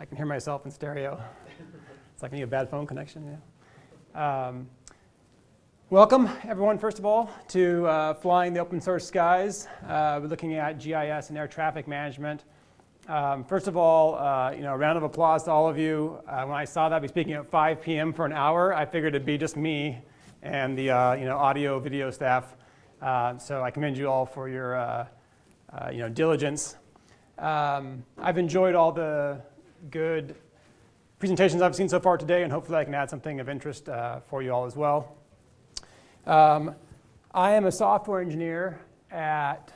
I can hear myself in stereo. It's like me a bad phone connection. Yeah. Um, welcome, everyone, first of all, to uh, Flying the Open Source Skies. Uh, we're looking at GIS and air traffic management. Um, first of all, uh, you know, a round of applause to all of you. Uh, when I saw that I'd be speaking at 5 p.m. for an hour, I figured it'd be just me and the uh, you know, audio video staff. Uh, so I commend you all for your you know, diligence. Um, I've enjoyed all the good presentations I've seen so far today, and hopefully I can add something of interest uh, for you all as well. Um, I am a software engineer at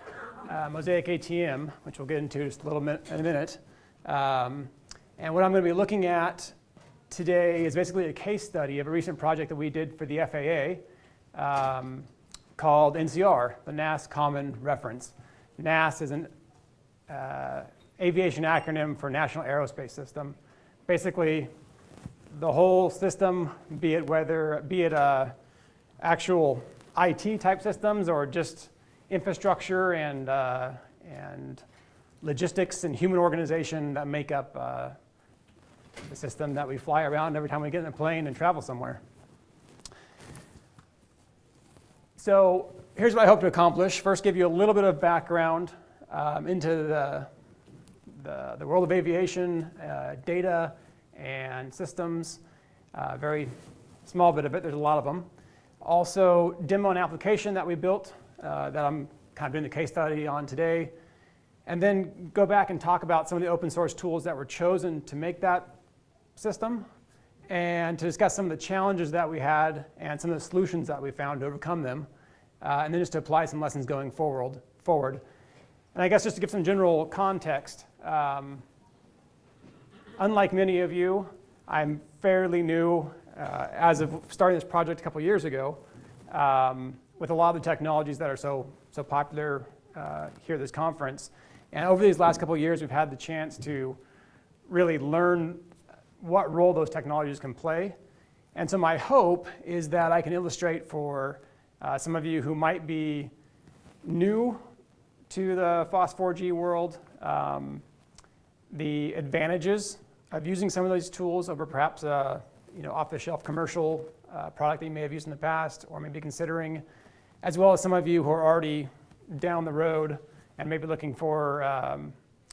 uh, Mosaic ATM, which we'll get into just a little bit in a minute. Um, and what I'm going to be looking at today is basically a case study of a recent project that we did for the FAA um, called NCR, the NAS Common Reference. NAS is an uh, aviation acronym for National Aerospace System. Basically, the whole system, be it weather, be it uh, actual IT type systems or just infrastructure and, uh, and logistics and human organization that make up uh, the system that we fly around every time we get in a plane and travel somewhere. So here's what I hope to accomplish. First, give you a little bit of background um, into the the, the world of aviation, uh, data and systems, uh, very small bit of it, there's a lot of them. Also, demo an application that we built uh, that I'm kind of doing the case study on today. And then go back and talk about some of the open source tools that were chosen to make that system and to discuss some of the challenges that we had and some of the solutions that we found to overcome them. Uh, and then just to apply some lessons going forward. forward. And I guess just to give some general context, um, unlike many of you, I'm fairly new uh, as of starting this project a couple years ago um, with a lot of the technologies that are so, so popular uh, here at this conference. And over these last couple years, we've had the chance to really learn what role those technologies can play. And so my hope is that I can illustrate for uh, some of you who might be new to the FOSS4G world um, the advantages of using some of these tools over perhaps a you know, off-the-shelf commercial uh, product that you may have used in the past or maybe considering, as well as some of you who are already down the road and maybe looking for um,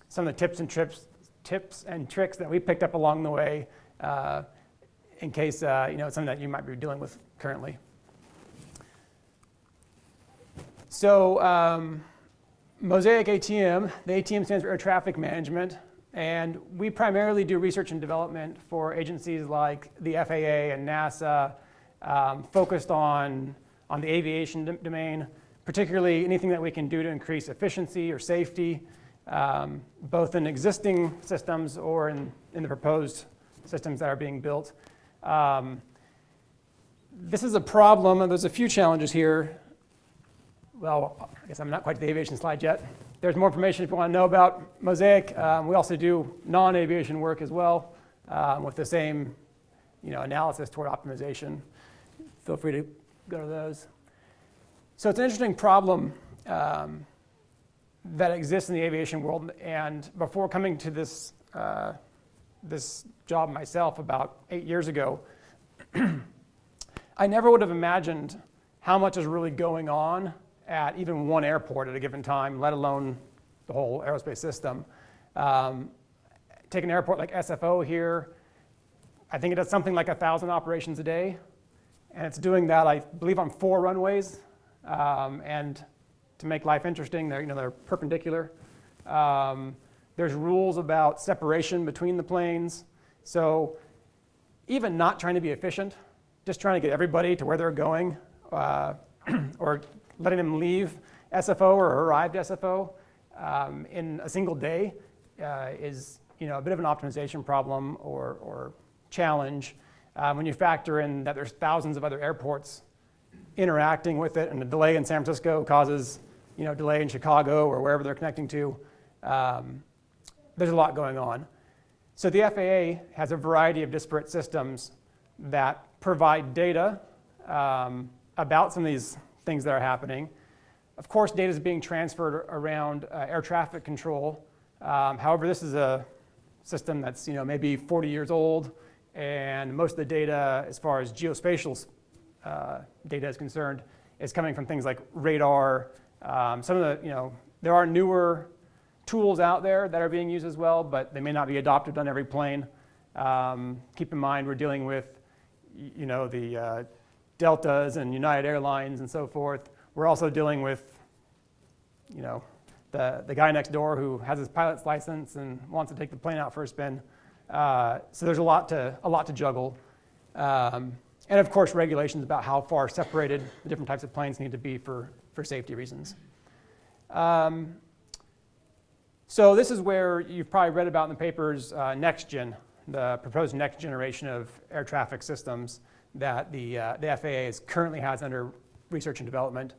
some of the tips and trips, tips and tricks that we picked up along the way uh, in case uh, you know, it's something that you might be dealing with currently. So um, Mosaic ATM, the ATM stands for Air Traffic Management. And we primarily do research and development for agencies like the FAA and NASA, um, focused on, on the aviation domain, particularly anything that we can do to increase efficiency or safety, um, both in existing systems or in, in the proposed systems that are being built. Um, this is a problem, and there's a few challenges here. Well, I guess I'm not quite to the aviation slide yet. There's more information if you want to know about Mosaic. Um, we also do non-aviation work as well um, with the same you know, analysis toward optimization. Feel free to go to those. So it's an interesting problem um, that exists in the aviation world. And before coming to this, uh, this job myself about eight years ago, I never would have imagined how much is really going on at even one airport at a given time, let alone the whole aerospace system. Um, take an airport like SFO here, I think it does something like 1,000 operations a day. And it's doing that, I believe, on four runways. Um, and to make life interesting, they're, you know, they're perpendicular. Um, there's rules about separation between the planes. So even not trying to be efficient, just trying to get everybody to where they're going, uh, or letting them leave SFO or arrived SFO um, in a single day uh, is you know, a bit of an optimization problem or, or challenge um, when you factor in that there's thousands of other airports interacting with it and the delay in San Francisco causes you know, delay in Chicago or wherever they're connecting to. Um, there's a lot going on. So the FAA has a variety of disparate systems that provide data um, about some of these things that are happening. Of course, data is being transferred around uh, air traffic control. Um, however, this is a system that's you know maybe 40 years old, and most of the data, as far as geospatial uh, data is concerned, is coming from things like radar. Um, some of the you know there are newer tools out there that are being used as well, but they may not be adopted on every plane. Um, keep in mind we're dealing with you know the uh, Deltas and United Airlines and so forth. We're also dealing with you know the, the guy next door who has his pilot's license and wants to take the plane out for a spin. Uh, so there's a lot to, a lot to juggle. Um, and of course, regulations about how far separated the different types of planes need to be for, for safety reasons. Um, so this is where you've probably read about in the papers uh, NextGen, the proposed next generation of air traffic systems that the, uh, the FAA is currently has under research and development.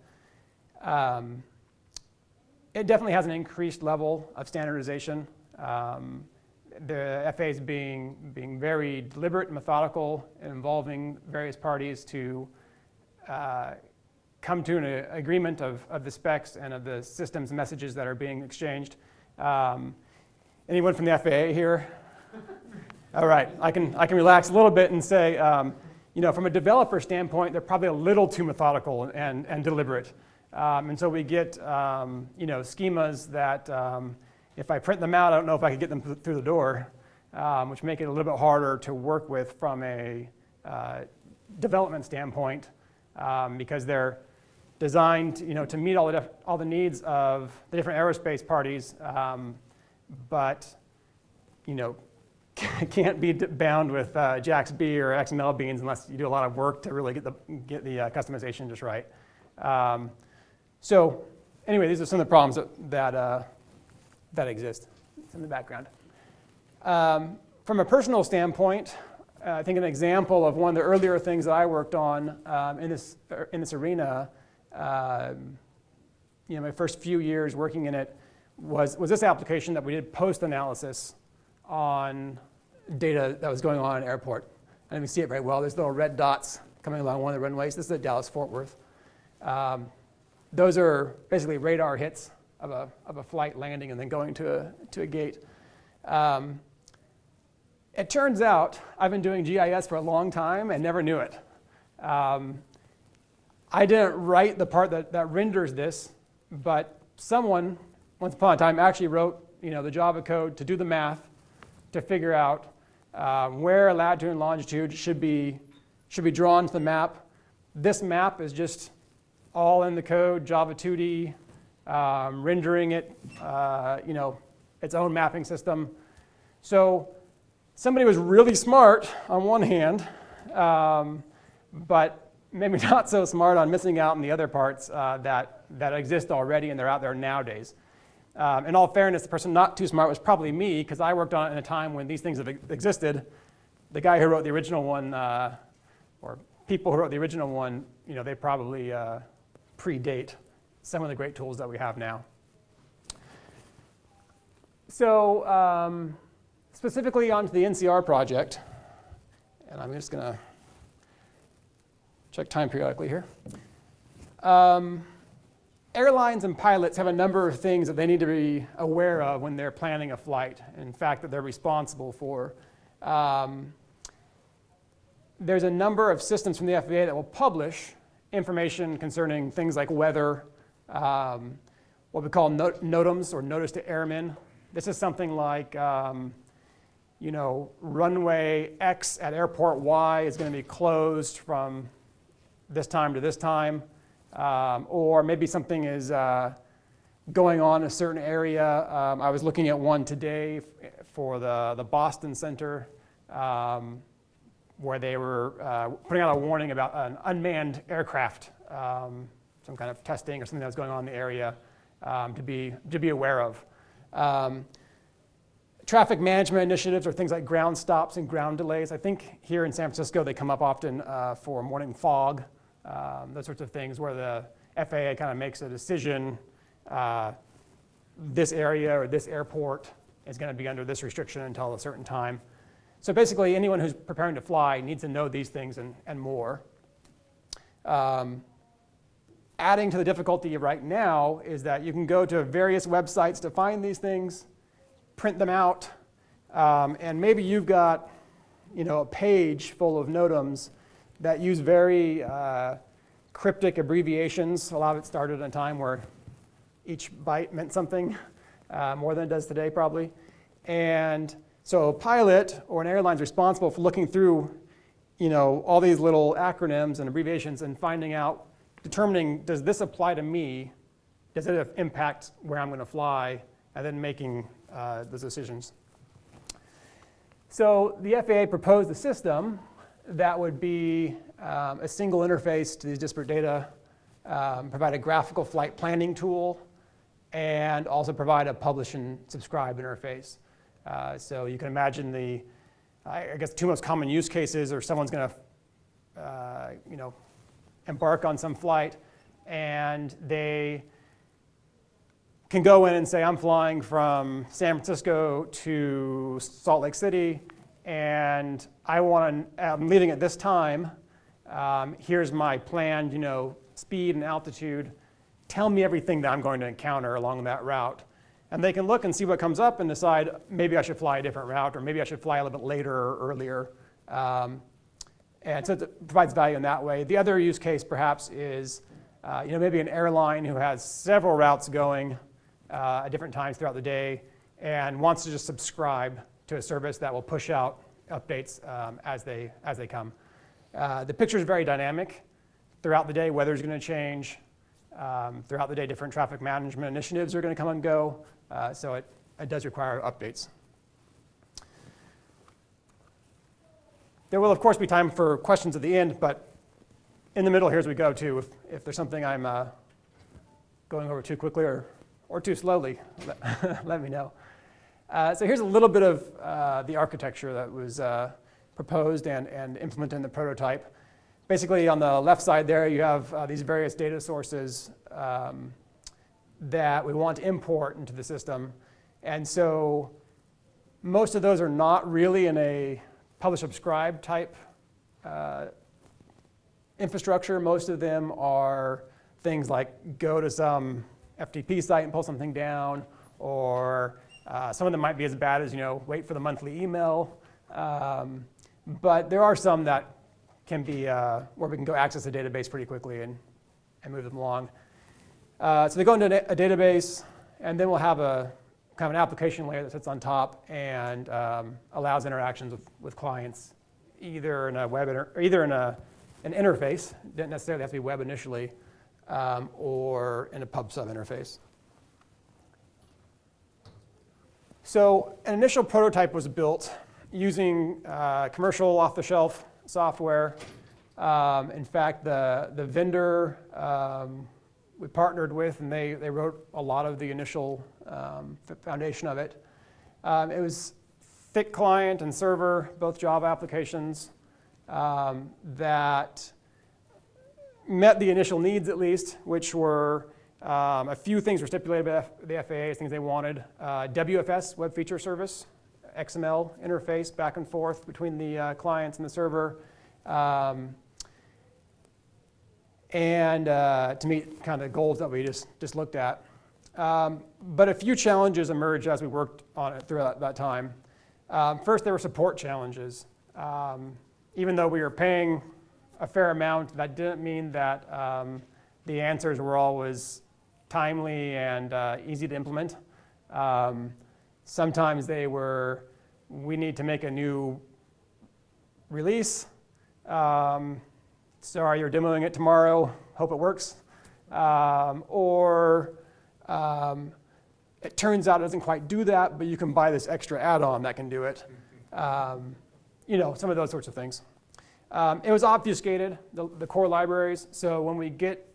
Um, it definitely has an increased level of standardization. Um, the FAA is being, being very deliberate and methodical, involving various parties to uh, come to an agreement of, of the specs and of the systems messages that are being exchanged. Um, anyone from the FAA here? All right, I can, I can relax a little bit and say, um, you know, from a developer standpoint, they're probably a little too methodical and, and deliberate. Um, and so we get, um, you know, schemas that um, if I print them out, I don't know if I could get them through the door, um, which make it a little bit harder to work with from a uh, development standpoint um, because they're designed, you know, to meet all the, all the needs of the different aerospace parties, um, but, you know, can't be bound with uh, JAXB or XML beans unless you do a lot of work to really get the, get the uh, customization just right. Um, so anyway, these are some of the problems that, that, uh, that exist in the background. Um, from a personal standpoint, uh, I think an example of one of the earlier things that I worked on um, in, this, in this arena, um, you know, my first few years working in it was, was this application that we did post-analysis on data that was going on in an airport. And you see it very well. There's little red dots coming along one of the runways. This is at Dallas-Fort Worth. Um, those are basically radar hits of a, of a flight landing and then going to a, to a gate. Um, it turns out I've been doing GIS for a long time and never knew it. Um, I didn't write the part that, that renders this, but someone, once upon a time, actually wrote you know, the Java code to do the math to figure out uh, where latitude and longitude should be, should be drawn to the map. This map is just all in the code, Java 2D, um, rendering it, uh, you know, its own mapping system. So somebody was really smart on one hand, um, but maybe not so smart on missing out on the other parts uh, that, that exist already and they're out there nowadays. Um, in all fairness, the person not too smart was probably me because I worked on it in a time when these things have existed. The guy who wrote the original one, uh, or people who wrote the original one, you know, they probably uh, predate some of the great tools that we have now. So um, specifically onto the NCR project, and I'm just going to check time periodically here. Um, airlines and pilots have a number of things that they need to be aware of when they're planning a flight, in fact, that they're responsible for. Um, there's a number of systems from the FAA that will publish information concerning things like weather, um, what we call not NOTAMs or notice to airmen. This is something like, um, you know, runway X at airport Y is going to be closed from this time to this time. Um, or maybe something is uh, going on in a certain area. Um, I was looking at one today for the, the Boston Center. Um, where they were uh, putting out a warning about an unmanned aircraft, um, some kind of testing or something that was going on in the area um, to, be, to be aware of. Um, traffic management initiatives are things like ground stops and ground delays. I think here in San Francisco they come up often uh, for morning fog, um, those sorts of things where the FAA kind of makes a decision uh, this area or this airport is going to be under this restriction until a certain time. So basically, anyone who's preparing to fly needs to know these things and, and more. Um, adding to the difficulty right now is that you can go to various websites to find these things, print them out, Um, and maybe you've got you know, a page full of NOTAMs that use very uh, cryptic abbreviations. A lot of it started at a time where each byte meant something uh, more than it does today, probably. And so a pilot or an airline is responsible for looking through you know, all these little acronyms and abbreviations and finding out, determining, does this apply to me? Does it impact where I'm going to fly? And then making uh, those decisions. So the FAA proposed a system that would be um, a single interface to these disparate data, um, provide a graphical flight planning tool, and also provide a publish and subscribe interface. Uh, so you can imagine the, I guess, two most common use cases are someone's going to, uh, you know, embark on some flight, and they can go in and say, I'm flying from San Francisco to Salt Lake City, and I want to, I'm leaving at this time. Um, here's my planned, you know, speed and altitude. Tell me everything that I'm going to encounter along that route. And they can look and see what comes up and decide maybe I should fly a different route or maybe I should fly a little bit later or earlier. Um, and so it provides value in that way. The other use case perhaps is uh, you know, maybe an airline who has several routes going uh, at different times throughout the day and wants to just subscribe to a service that will push out updates um, as, they, as they come. Uh, the picture is very dynamic. Throughout the day, weather is going to change. Um, throughout the day, different traffic management initiatives are going to come and go. Uh, so it, it does require updates. There will, of course, be time for questions at the end, but in the middle, here as we go, too. If, if there's something I'm uh, going over too quickly or, or too slowly, let, let me know. Uh, so here's a little bit of uh, the architecture that was uh, proposed and, and implemented in the prototype. Basically, on the left side there, you have uh, these various data sources um, that we want to import into the system. And so most of those are not really in a publish subscribe type uh, infrastructure. Most of them are things like go to some FTP site and pull something down, or uh, some of them might be as bad as you know wait for the monthly email. Um, but there are some that can be uh, where we can go access the database pretty quickly and, and move them along. Uh, so they go into a database, and then we'll have a kind of an application layer that sits on top and um, allows interactions with, with clients, either in a web inter- either in a, an interface, didn't necessarily have to be web initially, um, or in a pub sub interface. So an initial prototype was built using uh, commercial off-the-shelf software. Um, in fact, the, the vendor um, we partnered with, and they, they wrote a lot of the initial um, foundation of it. Um, it was thick client and server, both Java applications um, that met the initial needs at least, which were um, a few things were stipulated by the FAA as things they wanted. Uh, WFS, Web Feature Service, XML interface back and forth between the uh, clients and the server. Um, and uh, to meet kind of the goals that we just, just looked at. Um, but a few challenges emerged as we worked on it throughout that time. Um, first, there were support challenges. Um, even though we were paying a fair amount, that didn't mean that um, the answers were always timely and uh, easy to implement. Um, sometimes they were, we need to make a new release. Um, sorry, you're demoing it tomorrow, hope it works. Um, or um, it turns out it doesn't quite do that, but you can buy this extra add-on that can do it. Um, you know, some of those sorts of things. Um, it was obfuscated, the, the, core libraries, so when we get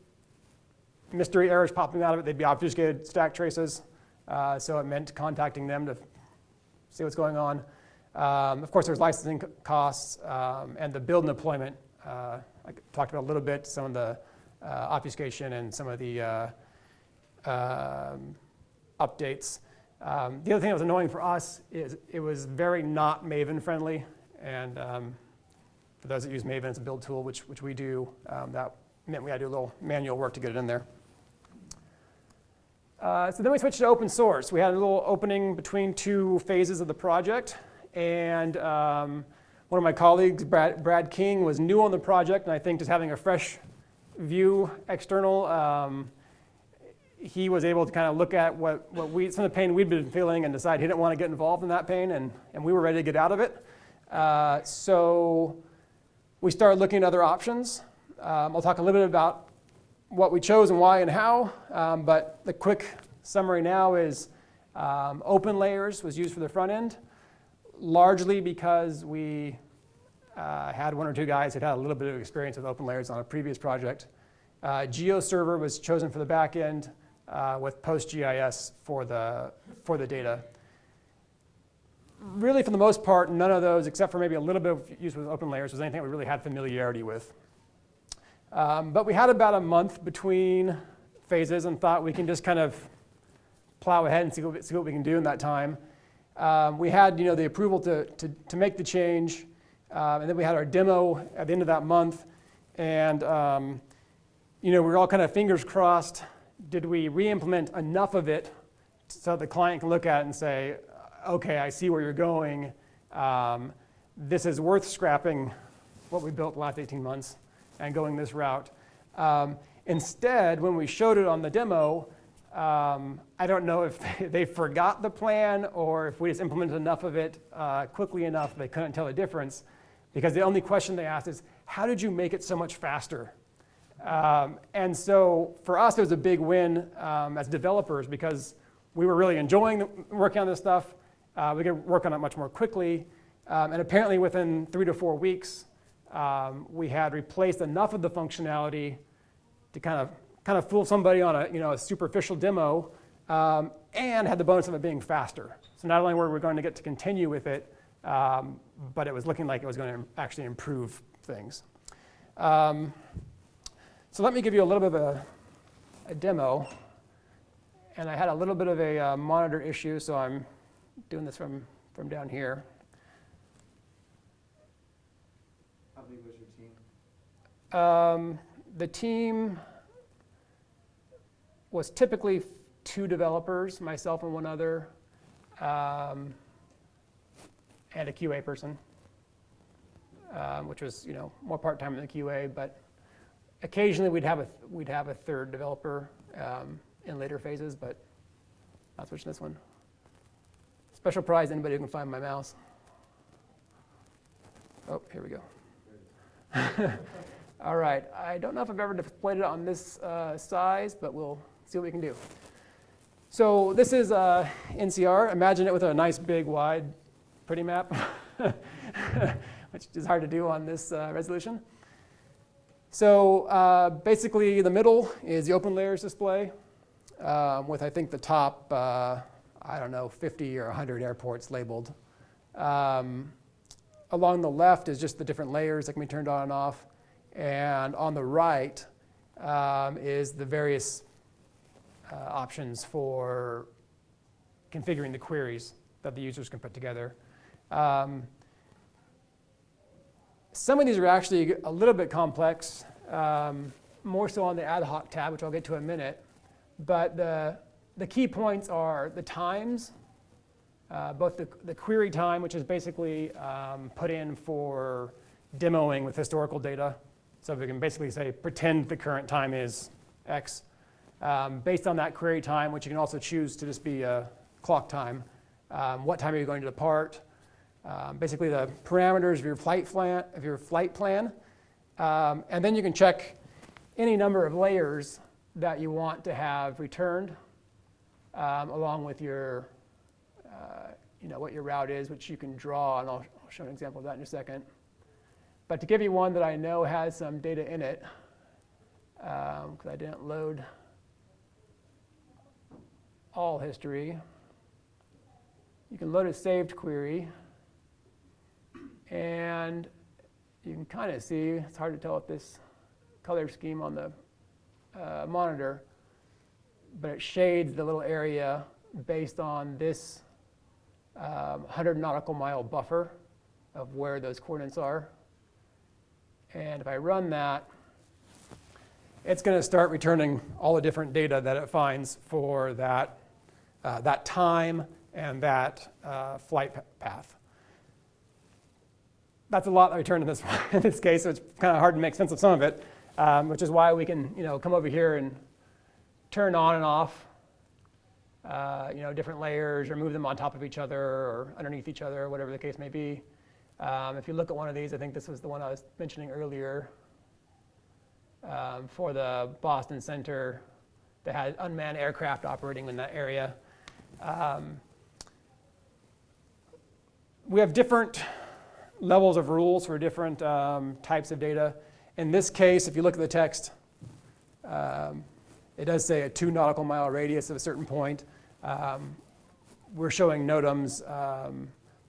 mystery errors popping out of it, they'd be obfuscated stack traces, uh, so it meant contacting them to see what's going on. Um, of course, there's licensing costs um, and the build and deployment uh, I talked about a little bit, some of the uh, obfuscation and some of the uh, um, updates. Um, the other thing that was annoying for us is it was very not Maven friendly. And um, for those that use Maven, it's a build tool, which, which we do. Um, that meant we had to do a little manual work to get it in there. Uh, so then we switched to open source. We had a little opening between two phases of the project. And um, one of my colleagues, Brad, Brad, King, was new on the project. And I think just having a fresh view external, um, he was able to kind of look at what, what we, some of the pain we'd been feeling and decide he didn't want to get involved in that pain. And, and we were ready to get out of it. Uh, so we started looking at other options. Um, I'll talk a little bit about what we chose and why and how, um, but the quick summary now is um, open layers was used for the front end, largely because we uh, had one or two guys that had a little bit of experience with open layers on a previous project. Uh, GeoServer was chosen for the back end uh, with PostGIS for the, for the data. Really, for the most part, none of those, except for maybe a little bit of use with open layers, was anything we really had familiarity with. Um, but we had about a month between phases and thought we can just kind of plow ahead and see what, see what we can do in that time. Um, we had you know, the approval to, to, to make the change, um, and then we had our demo at the end of that month. And um, you know, we were all kind of fingers crossed. Did we re-implement enough of it so the client can look at it and say, okay, I see where you're going. Um, this is worth scrapping what we built the last 18 months and going this route. Um, instead, when we showed it on the demo, um, I don't know if they, forgot the plan or if we just implemented enough of it uh, quickly enough they couldn't tell the difference. Because the only question they asked is, how did you make it so much faster? Um, and so for us, it was a big win um, as developers because we were really enjoying the, working on this stuff. Uh, we could work on it much more quickly. Um, and apparently within three to four weeks, um, we had replaced enough of the functionality to kind of kind of fool somebody on a you know a superficial demo, um, and had the bonus of it being faster. So not only were we going to get to continue with it, um, but it was looking like it was going to actually improve things. Um, so let me give you a little bit of a, a, demo. And I had a little bit of a uh, monitor issue, so I'm doing this from, from down here. Um, the team was typically two developers, myself and one other, um, and a QA person, um, which was you know more part-time than the QA, but occasionally we'd have a we'd have a third developer um, in later phases, but not switching this one. Special prize, anybody who can find my mouse. Oh, here we go. All right, I don't know if I've ever displayed it on this uh, size, but we'll see what we can do. So this is uh, NCR. Imagine it with a nice big wide pretty map, which is hard to do on this uh, resolution. So uh, basically the middle is the open layers display um, with I think the top, uh, I don't know, 50 or 100 airports labeled. Um, along the left is just the different layers that can be turned on and off. And on the right um, is the various uh, options for configuring the queries that the users can put together. Um, some of these are actually a little bit complex, um, more so on the ad hoc tab, which I'll get to in a minute. But the, the key points are the times, uh, both the, the query time, which is basically um, put in for demoing with historical data, so we can basically say, pretend the current time is X. Um, based on that query time, which you can also choose to just be a clock time, um, what time are you going to depart? Um, basically the parameters of your flight plan, of your flight plan. Um, and then you can check any number of layers that you want to have returned um, along with your, uh, you know, what your route is, which you can draw, and I'll, I'll show an example of that in a second. But to give you one that I know has some data in it, because um, I didn't load all history, you can load a saved query. And you can kind of see, it's hard to tell with this color scheme on the uh, monitor, but it shades the little area based on this um, 100 nautical mile buffer of where those coordinates are. And if I run that, it's going to start returning all the different data that it finds for that, uh, that time and that uh, flight path. That's a lot that returned in this, in this case, so it's kind of hard to make sense of some of it, um, which is why we can you know, come over here and turn on and off uh, you know, different layers or move them on top of each other or underneath each other, whatever the case may be. Um, if you look at one of these, I think this was the one I was mentioning earlier um, for the Boston Center that had unmanned aircraft operating in that area. Um, we have different levels of rules for different um, types of data. In this case, if you look at the text, um, it does say a two nautical mile radius at a certain point. Um, we're showing NOTAMs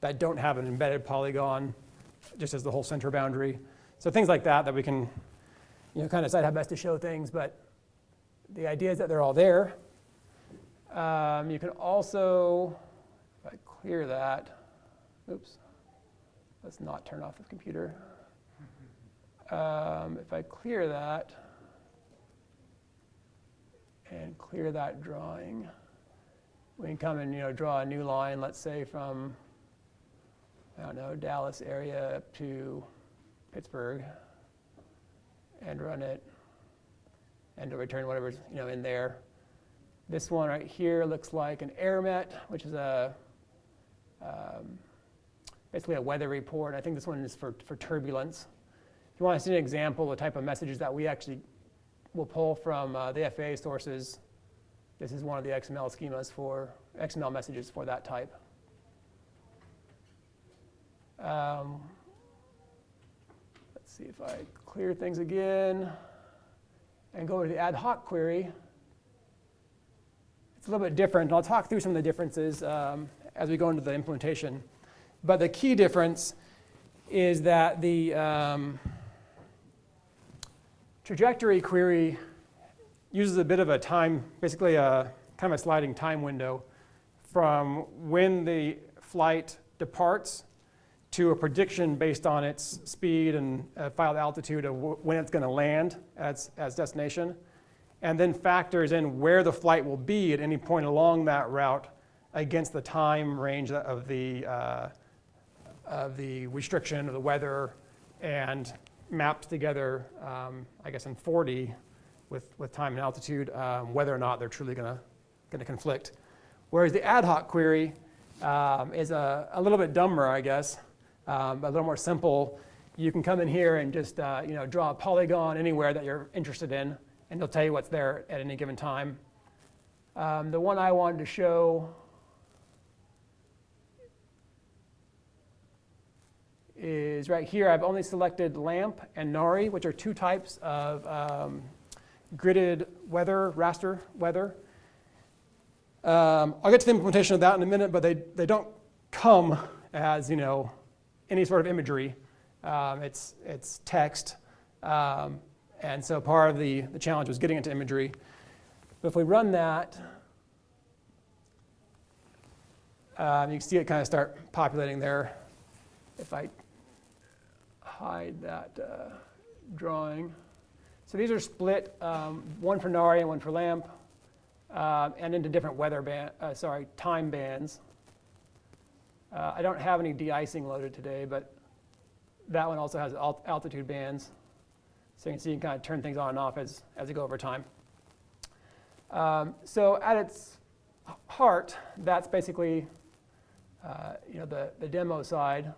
that don't have an embedded polygon, just as the whole center boundary. So things like that that we can you know, kind of decide how best to show things, but the idea is that they're all there. Um, you can also, if I clear that, oops, let's not turn off the computer. Um, if I clear that and clear that drawing, we can come and you know draw a new line, let's say from I don't know Dallas area up to Pittsburgh, and run it, and to return whatever's you know in there. This one right here looks like an AirMet, which is a um, basically a weather report. I think this one is for, for turbulence. If you want to see an example of the type of messages that we actually will pull from uh, the FAA sources, this is one of the XML schemas for XML messages for that type. Um, let's see if I clear things again and go to the ad hoc query. It's a little bit different. I'll talk through some of the differences um, as we go into the implementation. But the key difference is that the um, trajectory query uses a bit of a time, basically a kind of a sliding time window from when the flight departs to a prediction based on its speed and uh, filed altitude of when it's going to land as, as destination, and then factors in where the flight will be at any point along that route against the time range of the, uh, of the restriction of the weather and maps together, um, I guess in 4D with, with time and altitude, um, whether or not they're truly going to conflict. Whereas the ad hoc query um, is a, a little bit dumber, I guess, um, a little more simple. You can come in here and just uh, you know, draw a polygon anywhere that you're interested in, and it'll tell you what's there at any given time. Um, the one I wanted to show is right here. I've only selected LAMP and NARI, which are two types of um, gridded weather, raster weather. Um, I'll get to the implementation of that in a minute, but they, they don't come as, you know, any sort of imagery. Um, it's, it's text. Um, and so part of the, the challenge was getting into imagery. But if we run that, um, you can see it kind of start populating there. If I hide that uh, drawing. So these are split, um, one for NARI and one for LAMP, uh, and into different weather band, uh, sorry, time bands. Uh, I don't have any de-icing loaded today, but that one also has alt altitude bands. So you can see you can kind of turn things on and off as, as you go over time. Um, so at its heart, that's basically uh, you know, the, the demo side.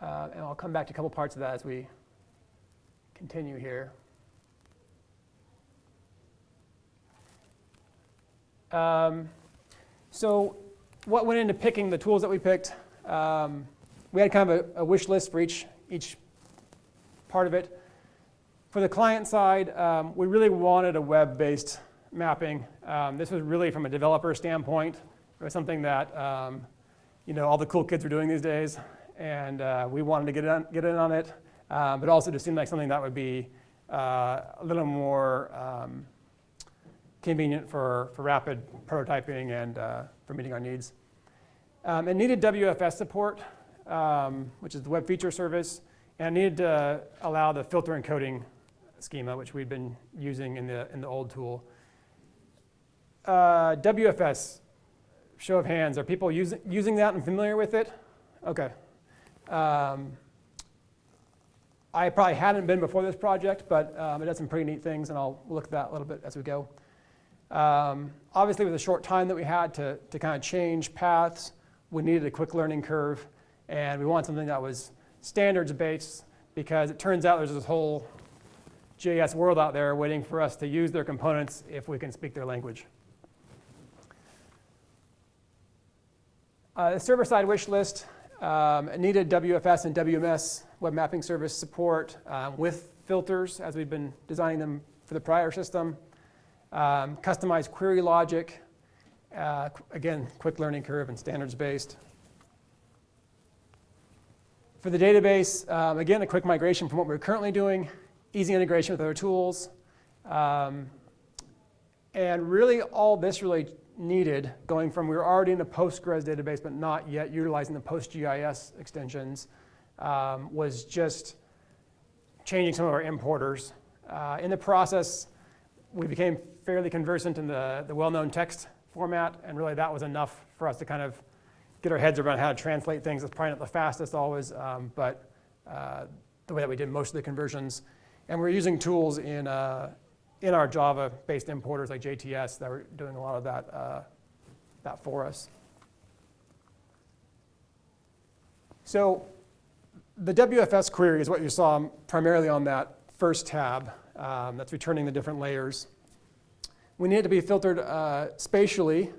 Uh, and I'll come back to a couple parts of that as we continue here. Um, so what went into picking the tools that we picked? Um, we had kind of a, a, wish list for each, each part of it. For the client side, um, we really wanted a web-based mapping. Um, this was really from a developer standpoint. It was something that um, you know all the cool kids are doing these days, and uh, we wanted to get in, get in on it, uh, but also just seemed like something that would be uh, a little more um, convenient for, for rapid prototyping and uh, for meeting our needs. Um, it needed WFS support, um, which is the web feature service, and it needed to allow the filter encoding schema, which we'd been using in the, in the old tool. Uh, WFS, show of hands, are people using, using that and familiar with it? Okay. Um, I probably hadn't been before this project, but um, it does some pretty neat things, and I'll look at that a little bit as we go. Um, obviously, with the short time that we had to, to kind of change paths, we needed a quick learning curve, and we wanted something that was standards based because it turns out there's this whole JS world out there waiting for us to use their components if we can speak their language. Uh, the server-side wish list um, needed WFS and WMS web mapping service support um, with filters as we've been designing them for the prior system. Um, customized query logic, uh, again, quick learning curve and standards based. For the database, um, again, a quick migration from what we're currently doing, easy integration with other tools. Um, and really all this really needed, going from we were already in a Postgres database but not yet utilizing the PostGIS extensions, um, was just changing some of our importers. Uh, in the process, we became fairly conversant in the, the well-known text format, and really that was enough for us to kind of get our heads around how to translate things. It's probably not the fastest always, um, but uh, the way that we did most of the conversions. And we're using tools in, uh, in our Java-based importers like JTS that were doing a lot of that, uh, that for us. So the WFS query is what you saw primarily on that first tab um, that's returning the different layers. We need it to be filtered uh, spatially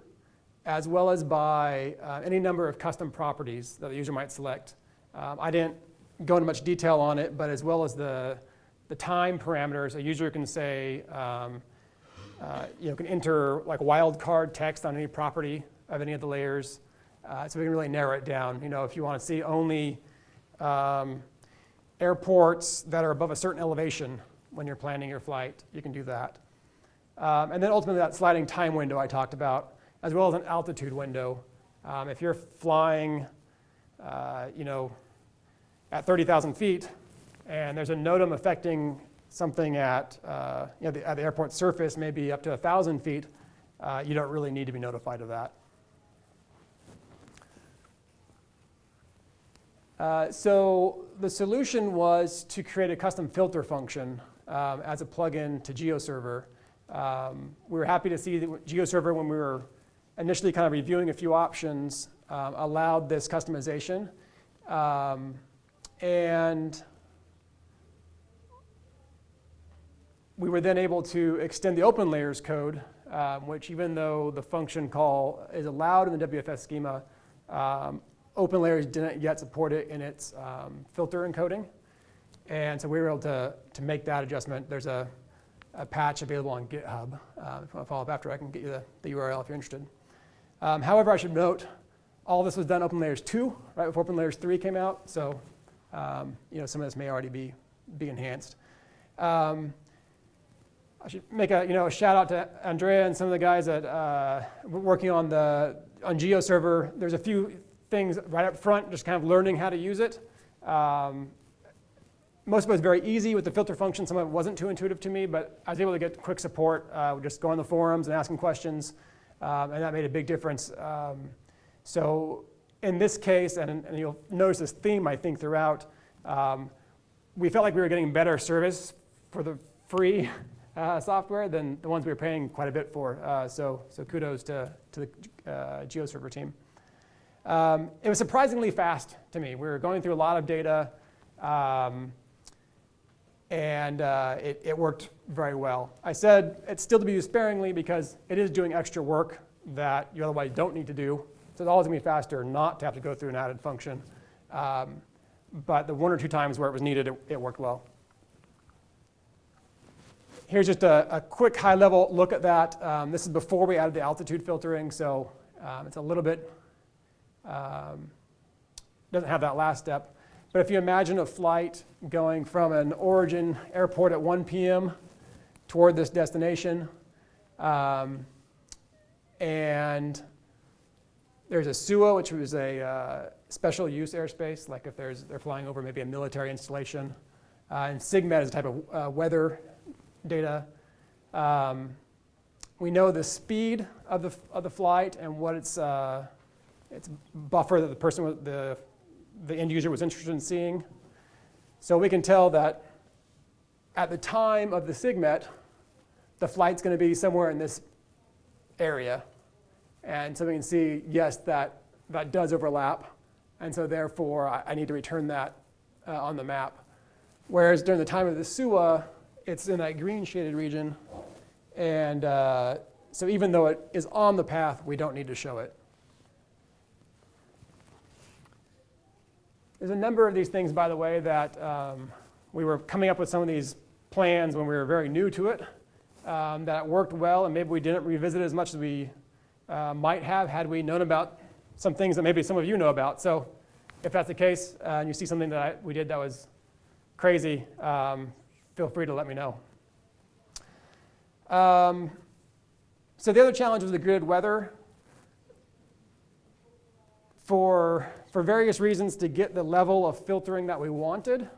as well as by uh, any number of custom properties that the user might select. Um, I didn't go into much detail on it, but as well as the, the time parameters, a user can say, um, uh, you know, can enter like wildcard text on any property of any of the layers. Uh, so we can really narrow it down. You know, if you want to see only um, airports that are above a certain elevation when you're planning your flight, you can do that. Um, and then ultimately that sliding time window I talked about as well as an altitude window. Um, if you're flying, uh, you know, at 30,000 feet, and there's a NOTAM affecting something at, uh, you know, the, at the airport surface, maybe up to 1,000 feet, uh, you don't really need to be notified of that. Uh, so the solution was to create a custom filter function um, as a plugin to GeoServer. Um, we were happy to see that GeoServer when we were initially kind of reviewing a few options um, allowed this customization. Um, and we were then able to extend the open layers code, um, which even though the function call is allowed in the WFS schema, um, open layers didn't yet support it in its um, filter encoding. And so we were able to, to make that adjustment. There's a, a patch available on GitHub. Uh, if you want to follow up after, I can get you the, the URL if you're interested. Um, however, I should note, all this was done open layers 2, right before open layers 3 came out. So um, you know, some of this may already be, be enhanced. Um, I should make a, you know, a shout out to Andrea and some of the guys that uh, working on the on GeoServer. There's a few things right up front, just kind of learning how to use it. Um, most of it was very easy with the filter function. Some of it wasn't too intuitive to me, but I was able to get quick support. Uh, just go on the forums and asking questions um, and that made a big difference. Um, so in this case, and, and, you'll notice this theme I think throughout, um, we felt like we were getting better service for the free uh, software than the ones we were paying quite a bit for. Uh, so, so kudos to, to the uh, GeoServer team. Um, it was surprisingly fast to me. We were going through a lot of data. Um, and uh, it, it, worked very well. I said it's still to be used sparingly because it is doing extra work that you otherwise don't need to do. So it's always going to be faster not to have to go through an added function. Um, but the one or two times where it was needed, it, it worked well. Here's just a, a, quick high-level look at that. Um, this is before we added the altitude filtering, so um, it's a little bit, um, doesn't have that last step. But if you imagine a flight going from an origin airport at 1 p.m. toward this destination, um, and there's a SUA, which was a uh, special use airspace, like if there's, they're flying over maybe a military installation. Uh, and SIGMET is a type of uh, weather data. Um, we know the speed of the, of the flight and what its, uh, its buffer that the person, the, the end user was interested in seeing. So we can tell that at the time of the SIGMET, the flight's going to be somewhere in this area. And so we can see, yes, that, that does overlap. And so therefore, I, I need to return that uh, on the map. Whereas during the time of the SUA, it's in that green shaded region. And uh, so even though it is on the path, we don't need to show it. There's a number of these things, by the way, that um, we were coming up with some of these plans when we were very new to it um, that worked well, and maybe we didn't revisit it as much as we uh, might have had we known about some things that maybe some of you know about. So if that's the case, uh, and you see something that I, we did that was crazy, um, feel free to let me know. Um, so the other challenge was the grid weather. For, for various reasons to get the level of filtering that we wanted,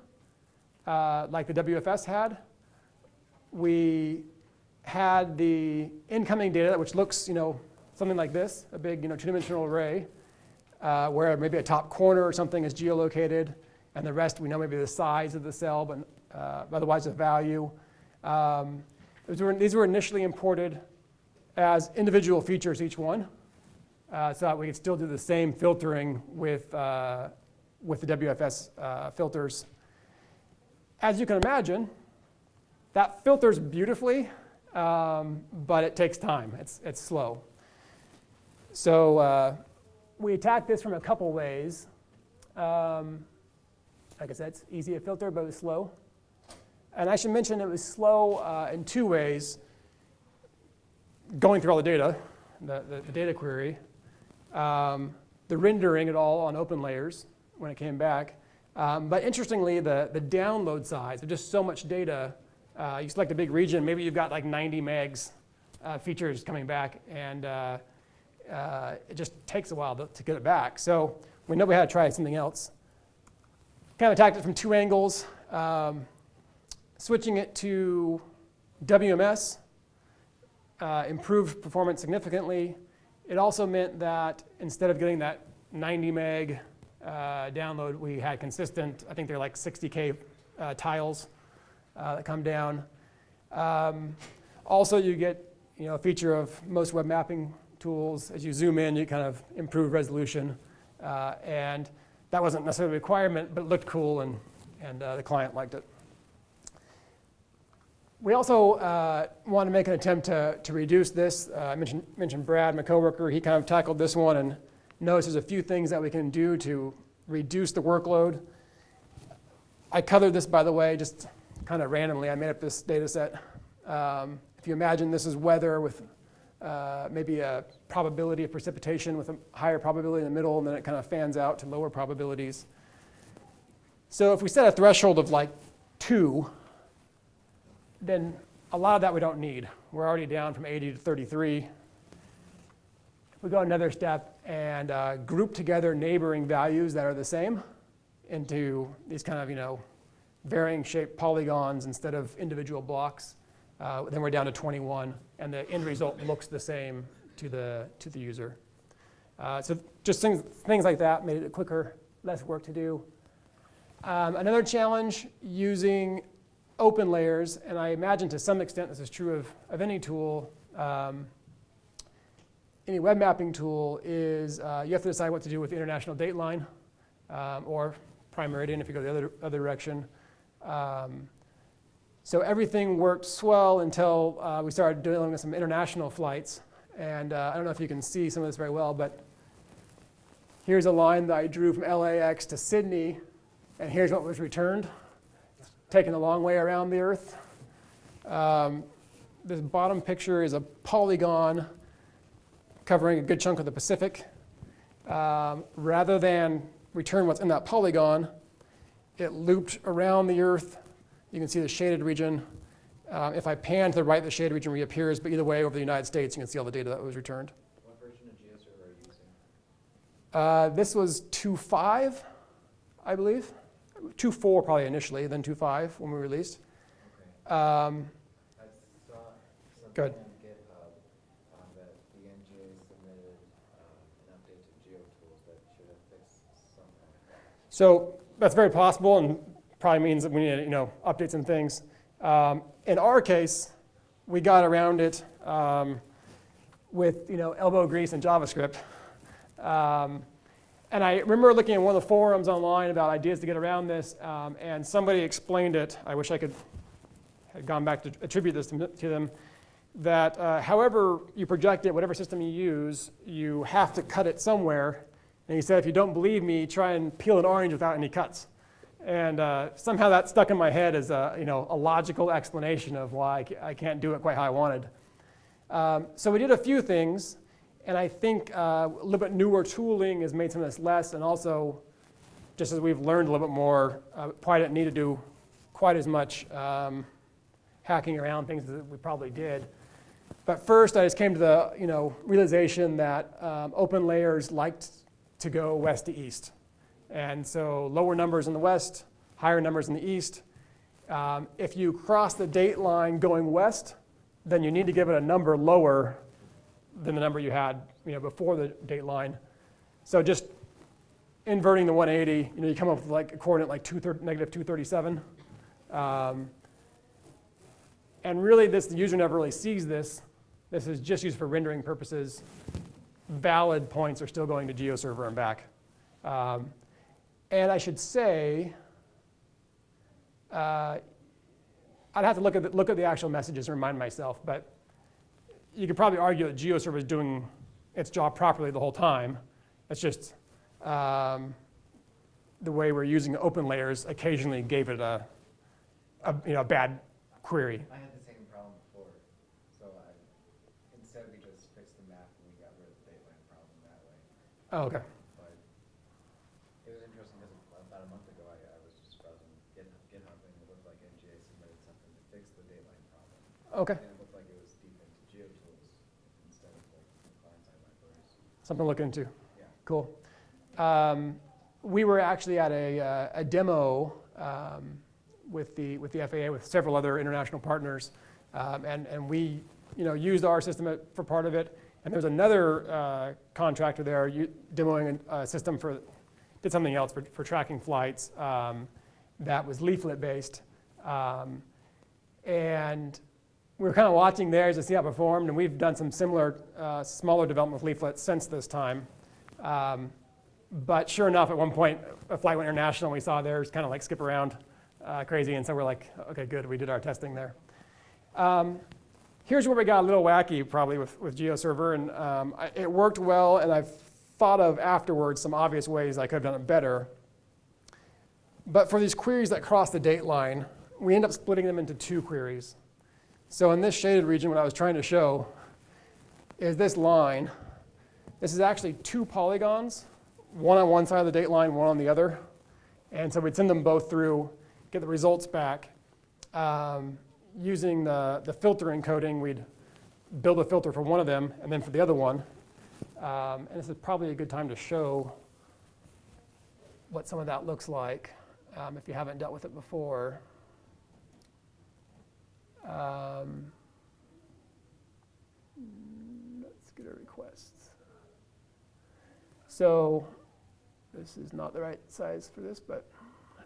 uh, like the WFS had, we had the incoming data, which looks, you know, something like this, a big, you know, two-dimensional array, uh, where maybe a top corner or something is geolocated, and the rest we know maybe the size of the cell, but uh, otherwise the value. Um, were, these were initially imported as individual features, each one, uh, so that we could still do the same filtering with, uh, with the WFS uh, filters. As you can imagine, that filters beautifully, um, but it takes time. It's, it's slow. So uh, we attack this from a couple ways. Um, like I said, it's easy to filter, but it's slow. And I should mention it was slow uh, in two ways. Going through all the data, the, the, the data query, um, the rendering at all on OpenLayers when it came back. Um, but interestingly, the, the download size, there's just so much data. Uh, you select a big region, maybe you've got like 90 megs uh, features coming back, and uh, uh, it just takes a while to, to, get it back. So we know we had to try something else. Kind of attacked it from two angles. Um, switching it to WMS uh, improved performance significantly. It also meant that instead of getting that 90 meg uh, download, we had consistent, I think they're like 60K uh, tiles uh, that come down. Um, also, you get you know, a feature of most web mapping tools. As you zoom in, you kind of improve resolution. Uh, and that wasn't necessarily a requirement, but it looked cool, and, and uh, the client liked it. We also uh, want to make an attempt to, to reduce this. Uh, I mentioned, mentioned Brad, my coworker. He kind of tackled this one and noticed there's a few things that we can do to reduce the workload. I colored this, by the way, just kind of randomly. I made up this data set. Um, if you imagine this is weather with uh, maybe a probability of precipitation with a higher probability in the middle, and then it kind of fans out to lower probabilities. So if we set a threshold of like 2, then a lot of that we don't need. We're already down from 80 to 33. We go another step and uh, group together neighboring values that are the same into these kind of, you know, varying shaped polygons instead of individual blocks. Uh, then we're down to 21, and the end result looks the same to the, to the user. Uh, so just things, things like that made it quicker, less work to do. Um, another challenge using OpenLayers, and I imagine to some extent this is true of, of any tool, um, any web mapping tool, is uh, you have to decide what to do with the international dateline um, or prime meridian if you go the other, other direction. Um, so everything worked swell until uh, we started dealing with some international flights. And uh, I don't know if you can see some of this very well, but here's a line that I drew from LAX to Sydney, and here's what was returned, taken a long way around the Earth. Um, this bottom picture is a polygon covering a good chunk of the Pacific. Um, rather than return what's in that polygon, it looped around the Earth you can see the shaded region. Uh, if I pan to the right, the shaded region reappears, but either way, over the United States, you can see all the data that was returned. What version of GeoServer are you using? Uh, this was 2.5, I believe. 2.4 probably initially, then 2.5 when we released. Okay. Um, I saw Go ahead. something on GitHub um, that the NGA submitted um, an update to GeoTools that should have fixed something. So that's very possible and probably means that we need, you know, updates and things. Um, in our case, we got around it um, with, you know, elbow grease and JavaScript. Um, and I remember looking at one of the forums online about ideas to get around this, um, and somebody explained it. I wish I could had gone back to attribute this to, to them. That uh, however you project it, whatever system you use, you have to cut it somewhere. And he said, if you don't believe me, try and peel an orange without any cuts. And uh, somehow that stuck in my head as a, you know, a logical explanation of why I can't do it quite how I wanted. Um, so we did a few things, and I think uh, a little bit newer tooling has made some of this less, and also, just as we've learned a little bit more, uh, probably didn't need to do quite as much um, hacking around things as we probably did. But first, I just came to the you know, realization that um, OpenLayers liked to go west to east. And so lower numbers in the west, higher numbers in the east. Um, if you cross the date line going west, then you need to give it a number lower than the number you had you know, before the date line. So just inverting the 180, you know, you come up with like a coordinate like two negative 237. Um, and really, this the user never really sees this. This is just used for rendering purposes. Valid points are still going to GeoServer and back. Um, and I should say, uh, I'd have to look at, the, look at the actual messages and remind myself, but you could probably argue that GeoServer is doing its job properly the whole time. It's just um, the way we're using OpenLayers occasionally gave it a, a, you know, a bad query. I had the same problem before, so I, instead we just fixed the map and we got rid of the dateline problem that way. Oh, okay. But it was interesting because about a month ago, I, I was just browsing GitHub, GitHub and it looked like NGA submitted something to fix the dateline problem. Okay. And it looked like it was deep into GeoTools instead of like the client-side libraries. Something to look into. Yeah. Cool. Um, we were actually at a, uh, a demo um, with, the, with the FAA with several other international partners, um, and, and we you know, used our system for part of it. And there's another uh, contractor there demoing a, a system for, did something else for, for tracking flights um, that was leaflet based. Um, and we were kind of watching theirs to see how it performed, and we've done some similar, uh, smaller development leaflets since this time. Um, but sure enough, at one point, a flight went international, and we saw theirs kind of like skip around uh, crazy, and so we're like, okay, good, we did our testing there. Um, here's where we got a little wacky, probably, with, with GeoServer, and um, I, it worked well, and I've thought of afterwards some obvious ways I could have done it better. But for these queries that cross the date line, we end up splitting them into two queries. So in this shaded region, what I was trying to show is this line. This is actually two polygons, one on one side of the date line, one on the other. And so we'd send them both through, get the results back. Um, using the, the filter encoding, we'd build a filter for one of them and then for the other one. Um, and this is probably a good time to show what some of that looks like um, if you haven't dealt with it before. Um, let's get a request. So this is not the right size for this, but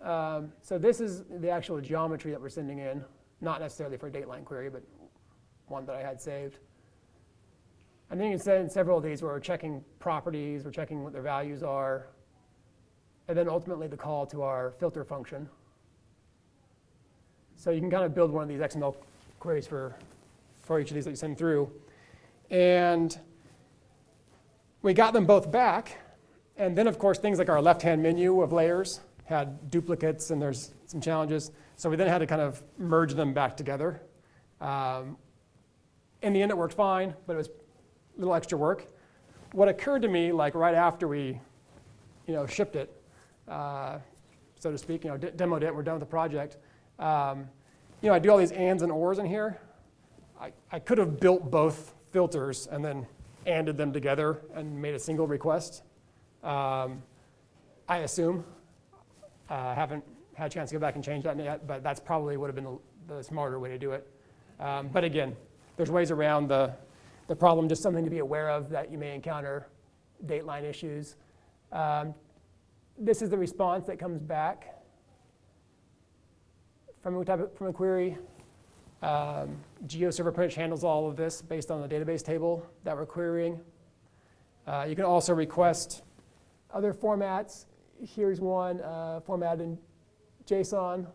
um, so this is the actual geometry that we're sending in, not necessarily for a dateline query, but one that I had saved. And then you can send several of these where we're checking properties, we're checking what their values are, and then ultimately the call to our filter function. So you can kind of build one of these XML queries for, for each of these that you send through. And we got them both back. And then, of course, things like our left-hand menu of layers had duplicates, and there's some challenges. So we then had to kind of merge them back together. Um, in the end, it worked fine, but it was a little extra work. What occurred to me, like right after we, you know, shipped it, uh, so to speak, you know, demoed it, we're done with the project. Um, you know, I do all these ands and ors in here. I, I could have built both filters and then anded them together and made a single request. Um, I assume. I uh, haven't had a chance to go back and change that yet, but that's probably would have been the, the smarter way to do it. Um, but again, there's ways around the, the problem, just something to be aware of that you may encounter dateline issues. Um, this is the response that comes back from a, type from a query. Um, GeoServer much handles all of this based on the database table that we're querying. Uh, you can also request other formats. Here's one uh, formatted in JSON.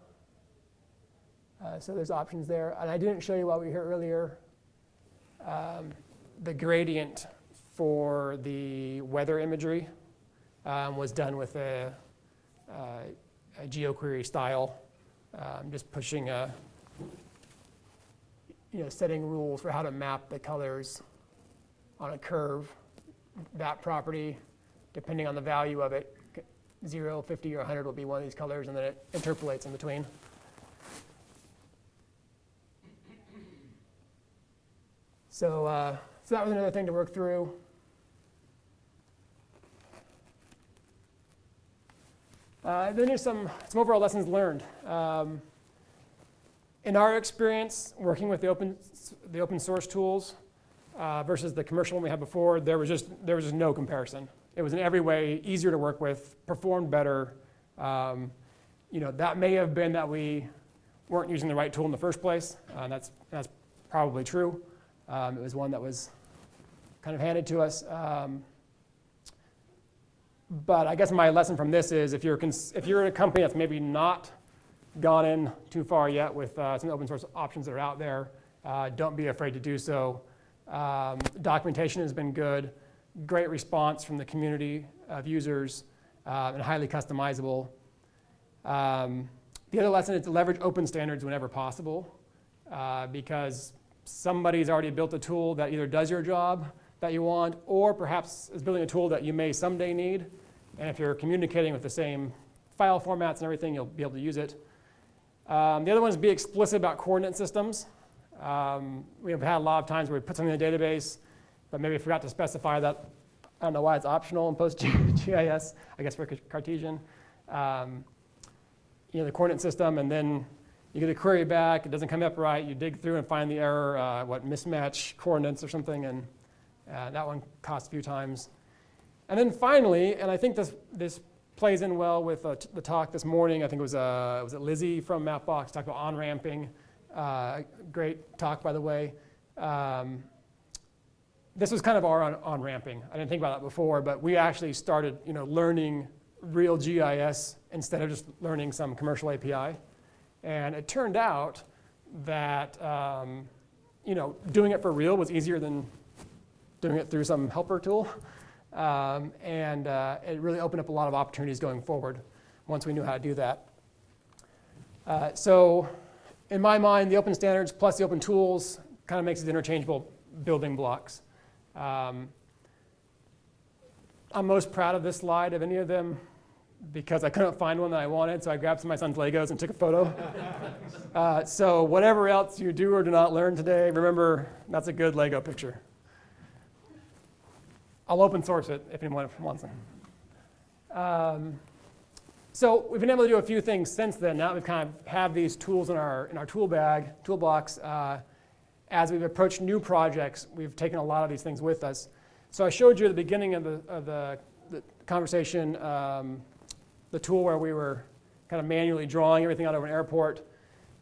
Uh, so there's options there. And I didn't show you while we were here earlier um, the gradient for the weather imagery um, was done with a, uh, a GeoQuery style, um, just pushing a, you know, setting rules for how to map the colors on a curve. That property, depending on the value of it, 0, 50, or 100 will be one of these colors, and then it interpolates in between. So, uh, so that was another thing to work through. Uh, then there's some, some overall lessons learned. Um, in our experience, working with the open, the open source tools uh, versus the commercial one we had before, there was, just, there was just no comparison. It was in every way easier to work with, performed better. Um, you know, that may have been that we weren't using the right tool in the first place. Uh, that's, that's probably true. Um, it was one that was kind of handed to us. Um, but I guess my lesson from this is if you're, if you're in a company that's maybe not gone in too far yet with uh, some open source options that are out there, uh, don't be afraid to do so. Um, documentation has been good, great response from the community of users, uh, and highly customizable. Um, the other lesson is to leverage open standards whenever possible uh, because somebody's already built a tool that either does your job that you want or perhaps is building a tool that you may someday need. And if you're communicating with the same file formats and everything, you'll be able to use it. Um, the other one is be explicit about coordinate systems. Um, we've had a lot of times where we put something in the database, but maybe forgot to specify that. I don't know why it's optional in PostGIS, I guess for Cartesian. Um, you know, the coordinate system, and then you get a query back, it doesn't come up right, you dig through and find the error, uh, what, mismatch coordinates or something, and uh, that one cost a few times. And then finally, and I think this, this plays in well with uh, the talk this morning, I think it was, uh, was it Lizzie from Mapbox, talked about on-ramping, uh, great talk by the way. Um, this was kind of our on-ramping. I didn't think about that before, but we actually started you know, learning real GIS instead of just learning some commercial API. And it turned out that um, you know, doing it for real was easier than doing it through some helper tool. Um, and uh, it really opened up a lot of opportunities going forward once we knew how to do that. Uh, so in my mind, the open standards plus the open tools kind of makes it interchangeable building blocks. Um, I'm most proud of this slide of any of them because I couldn't find one that I wanted, so I grabbed some of my son's Legos and took a photo. uh, so whatever else you do or do not learn today, remember that's a good Lego picture. I'll open source it if anyone wants it. Um, so we've been able to do a few things since then. Now we've kind of have these tools in our, in our tool bag, toolbox. Uh, as we've approached new projects, we've taken a lot of these things with us. So I showed you at the beginning of the, of the, the conversation um, the tool where we were kind of manually drawing everything out of an airport.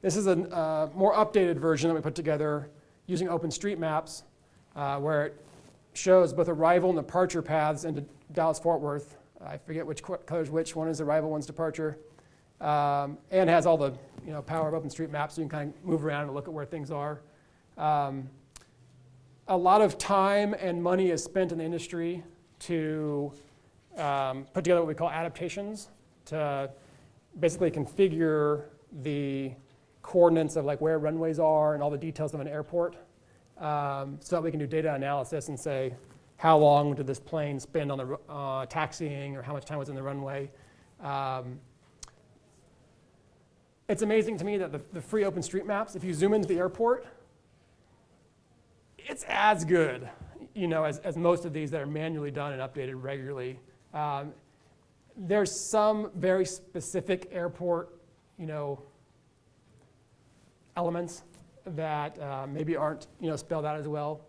This is a uh, more updated version that we put together using OpenStreetMaps, uh, where it shows both arrival and departure paths into Dallas-Fort Worth. I forget which colors which. One is arrival, one's departure. Um, and has all the you know, power of OpenStreetMaps, so you can kind of move around and look at where things are. Um, a lot of time and money is spent in the industry to um, put together what we call adaptations to basically configure the coordinates of like where runways are and all the details of an airport um, so that we can do data analysis and say how long did this plane spend on the uh, taxiing or how much time was in the runway. Um, it's amazing to me that the, the free OpenStreetMaps, if you zoom into the airport, it's as good you know, as, as most of these that are manually done and updated regularly. Um, there's some very specific airport you know, elements that uh, maybe aren't, you know, spelled out as well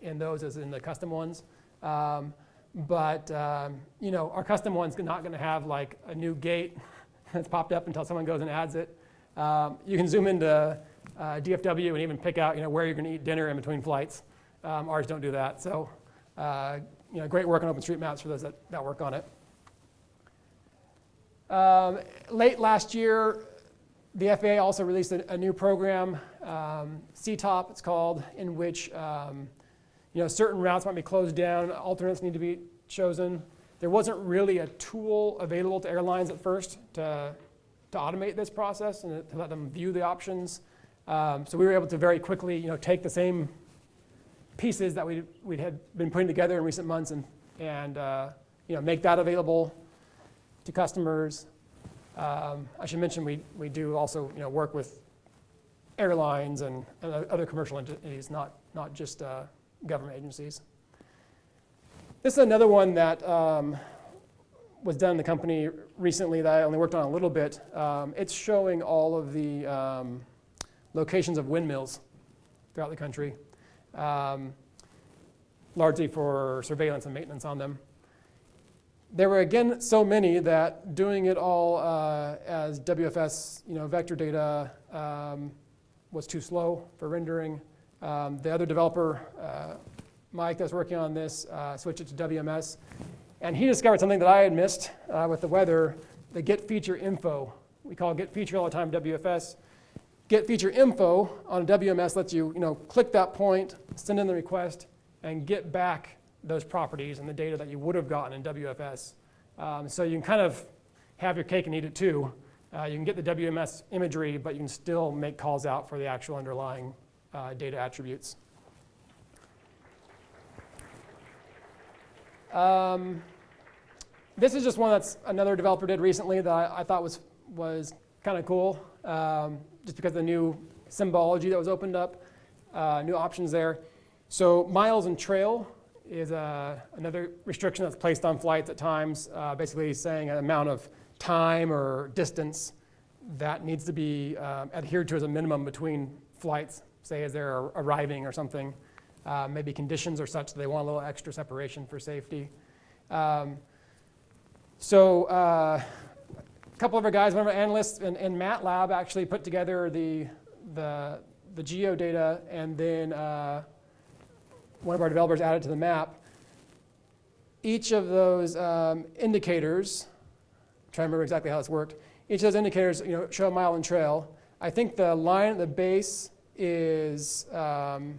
in those as in the custom ones. Um, but, um, you know, our custom one's not going to have like a new gate that's popped up until someone goes and adds it. Um, you can zoom into uh, DFW and even pick out, you know, where you're going to eat dinner in between flights. Um, ours don't do that. So, uh, you know, great work on OpenStreetMaps for those that, that work on it. Um, late last year, the FAA also released a, a new program, um, CTOP it's called, in which um, you know, certain routes might be closed down, alternates need to be chosen. There wasn't really a tool available to airlines at first to, to automate this process and to let them view the options. Um, so we were able to very quickly you know, take the same pieces that we we had been putting together in recent months and, and uh, you know, make that available to customers. Um, I should mention we, we do also you know, work with airlines and, and other commercial entities, not, not just uh, government agencies. This is another one that um, was done in the company recently that I only worked on a little bit. Um, it's showing all of the um, locations of windmills throughout the country, um, largely for surveillance and maintenance on them. There were again so many that doing it all uh, as WFS, you know, vector data um, was too slow for rendering. Um, the other developer, uh, Mike, that's working on this, uh, switched it to WMS, and he discovered something that I had missed uh, with the weather: the get feature info. We call get feature all the time WFS. Get feature info on WMS lets you, you know, click that point, send in the request, and get back those properties and the data that you would have gotten in WFS. Um, so you can kind of have your cake and eat it too. Uh, you can get the WMS imagery, but you can still make calls out for the actual underlying uh, data attributes. Um, this is just one that's another developer did recently that I, I thought was, was kind of cool, um, just because of the new symbology that was opened up, uh, new options there. So miles and trail is uh, another restriction that's placed on flights at times, uh, basically saying an amount of time or distance that needs to be um, adhered to as a minimum between flights, say as they're arriving or something. Uh, maybe conditions are such that they want a little extra separation for safety. Um, so uh, a couple of our guys, one of our analysts in, in MATLAB actually put together the, the, the geo data and then uh, one of our developers added to the map. Each of those um, indicators, I'm trying to remember exactly how this worked, each of those indicators you know, show a mile and trail. I think the line at the base is, um,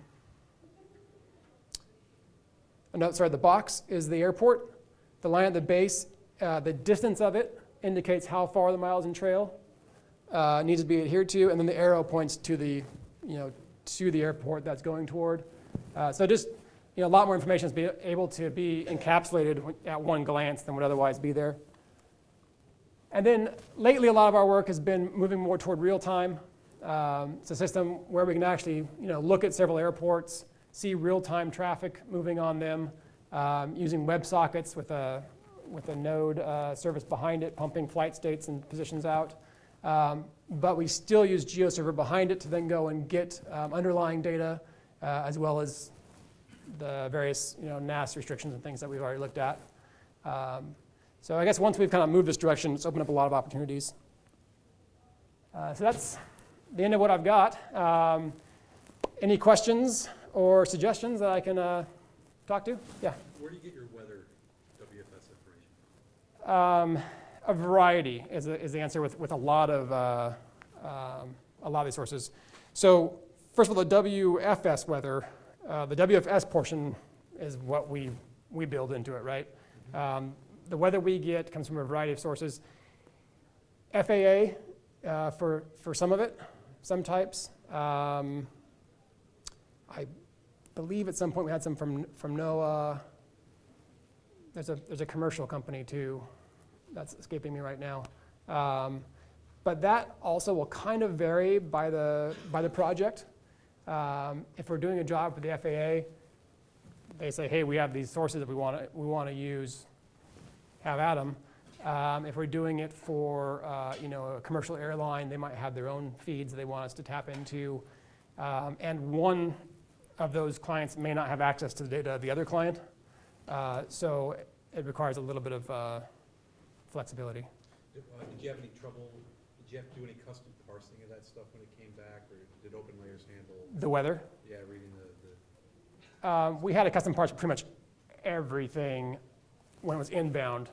no, sorry, the box is the airport. The line at the base, uh, the distance of it indicates how far the miles and trail uh, needs to be adhered to, and then the arrow points to the, you know, to the airport that's going toward. Uh, so just you know, a lot more information is be able to be encapsulated at one glance than would otherwise be there. And then lately, a lot of our work has been moving more toward real time. Um, it's a system where we can actually you know, look at several airports, see real time traffic moving on them, um, using WebSockets with a, with a node uh, service behind it, pumping flight states and positions out. Um, but we still use GeoServer behind it to then go and get um, underlying data uh, as well as the various you know, NAS restrictions and things that we've already looked at. Um, so I guess once we've kind of moved this direction, it's opened up a lot of opportunities. Uh, so that's the end of what I've got. Um, any questions or suggestions that I can uh, talk to? Yeah. Where do you get your weather WFS information? Um, a variety is, the- is the answer with, with a lot of uh, um, a lot of these sources. So first of all, the WFS weather, uh, the WFS portion is what we we build into it, right? Um, the weather we get comes from a variety of sources. FAA uh, for for some of it, some types. Um, I believe at some point we had some from from NOAA. There's a there's a commercial company too that's escaping me right now. Um, but that also will kind of vary by the, by the project. Um, if we're doing a job for the FAA, they say, hey, we have these sources that we want to we want to use, have at them. Um, if we're doing it for, uh, you know, a commercial airline, they might have their own feeds they want us to tap into. Um, and one of those clients may not have access to the data of the other client. Uh, so it requires a little bit of uh, flexibility. Did uh, did you have any trouble, did you have to do any custom parsing of that stuff when it came back, or did OpenLayers handle, The weather, yeah, reading the, the, Um, we had a custom parts for pretty much everything when it was inbound.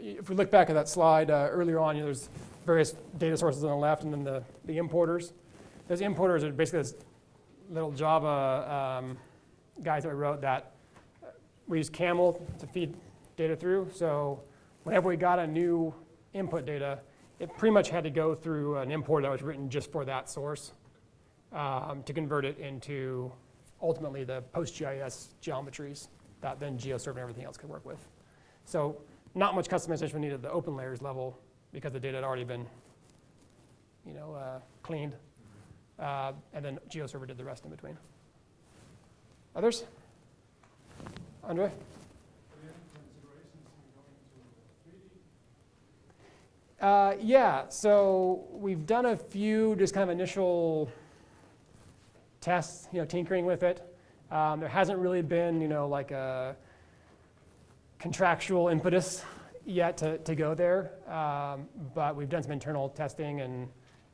If we look back at that slide uh, earlier on, you know, there's various data sources on the left and then the, the importers. Those importers are basically this little Java um, guys that we wrote that uh, we use Camel to feed data through. So whenever we got a new input data, it pretty much had to go through an import that was written just for that source um, to convert it into ultimately the PostGIS geometries that then GeoServer and everything else could work with. So not much customization needed at the OpenLayers level because the data had already been, you know, uh, cleaned. Uh, and then GeoServer did the rest in between. Others? Andre? Uh, yeah, so we've done a few just kind of initial tests, you know, tinkering with it. Um, there hasn't really been, you know, like a contractual impetus yet to, to go there, um, but we've done some internal testing, and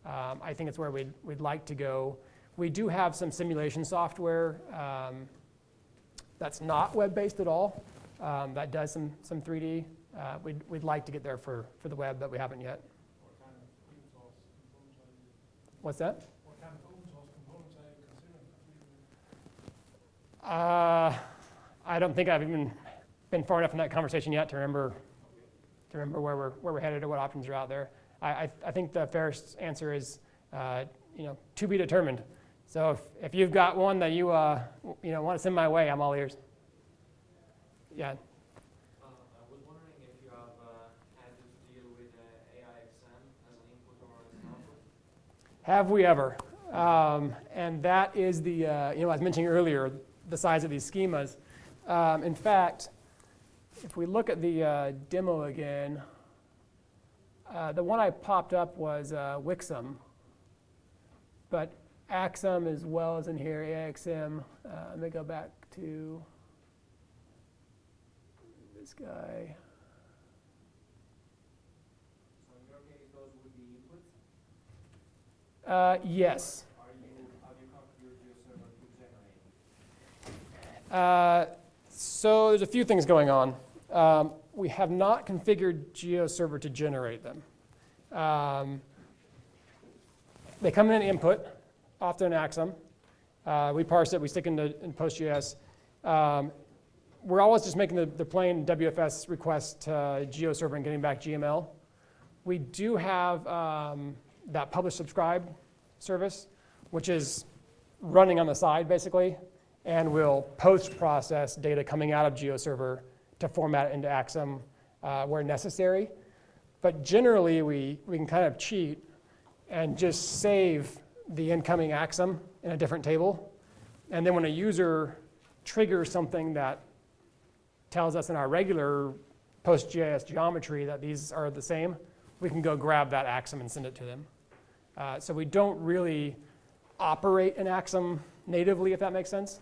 um, I think it's where we'd, we'd like to go. We do have some simulation software um, that's not web-based at all, um, that does some, some 3D. Uh, we'd, we'd like to get there for, for the web, but we haven't yet. What's that? Uh, I don't think I've even been far enough in that conversation yet to remember to remember where we're where we're headed or what options are out there. I I, I think the fairest answer is uh, you know to be determined. So if, if you've got one that you uh, you know want to send my way, I'm all ears. Yeah. Uh, I was wondering if you have uh, had to deal with uh, AIXM as an input or as an output? Have we ever? Um, and that is the, uh, you know, I was mentioning earlier, the size of these schemas. Um, in fact, if we look at the uh, demo again, uh, the one I popped up was uh, WXXM, but AIXM as well as in here, AXM. Uh, let me go back to this guy. So in your case, those would be inputs. Uh, yes. Are you, have you configured your server to generate? Uh, so there's a few things going on. Um, we have not configured GeoServer to generate them. Um, they come in an input, often AIXM. Uh, we parse it, we stick into in PostGIS. Um, we're always just making the, the plain WFS request to GeoServer and getting back GML. We do have um, that publish subscribe service, which is running on the side basically and we'll post-process data coming out of GeoServer to format it into AIXM uh, where necessary. But generally, we, we can kind of cheat and just save the incoming AIXM in a different table. And then when a user triggers something that tells us in our regular PostGIS geometry that these are the same, we can go grab that AIXM and send it to them. Uh, so we don't really operate in AIXM natively, if that makes sense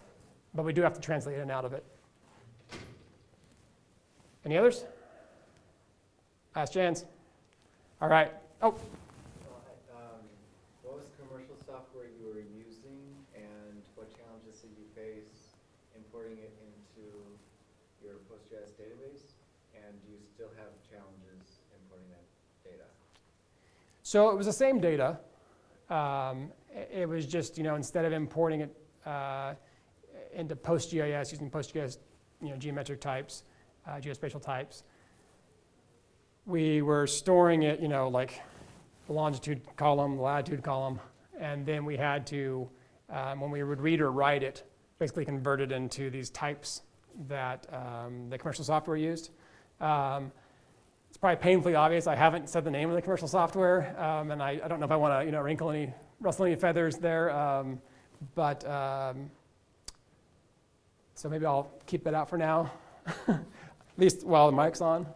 but we do have to translate in and out of it. Any others? Last chance. All right. Oh, So, um, what was the commercial software you were using and what challenges did you face importing it into your PostGIS database? And do you still have challenges importing that data? so it was the same data. Um, it, it was just, you know, instead of importing it uh, into PostGIS using PostGIS, you know, geometric types, uh, geospatial types, we were storing it, you know, like the longitude column, the latitude column, and then we had to, um, when we would read or write it, basically convert it into these types that um, the commercial software used. Um, it's probably painfully obvious. I haven't said the name of the commercial software, um, and I, I don't know if I want to, you know, wrinkle any, rustle any feathers there. Um, but um, so maybe I'll keep that out for now, at least while the mic's on.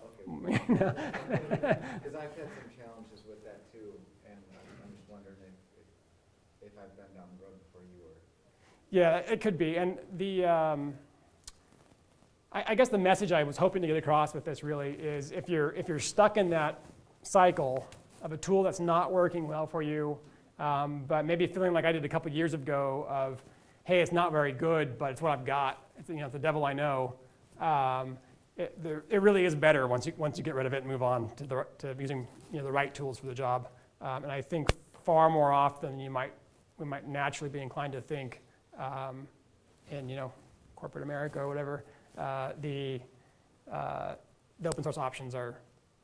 Okay, Because I've had some challenges with that too, and I'm- I'm just wondering if, if, if I've been down the road before you were. Yeah, it could be. And the, um, I, I guess the message I was hoping to get across with this really is if you're, if you're stuck in that cycle of a tool that's not working well for you, um, but maybe feeling like I did a couple years ago of, hey, it's not very good, but it's what I've got. It's, you know, the devil I know. Um, it, there, it really is better once you, once you get rid of it and move on to, the, to using you know, the right tools for the job. Um, and I think far more often than you might, we might naturally be inclined to think um, in you know corporate America or whatever, uh, the uh, the open source options are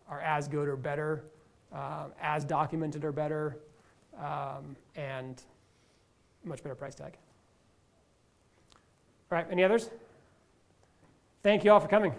are as good or better, um, as documented or better, um, and much better price tag. All right, any others? Thank you all for coming.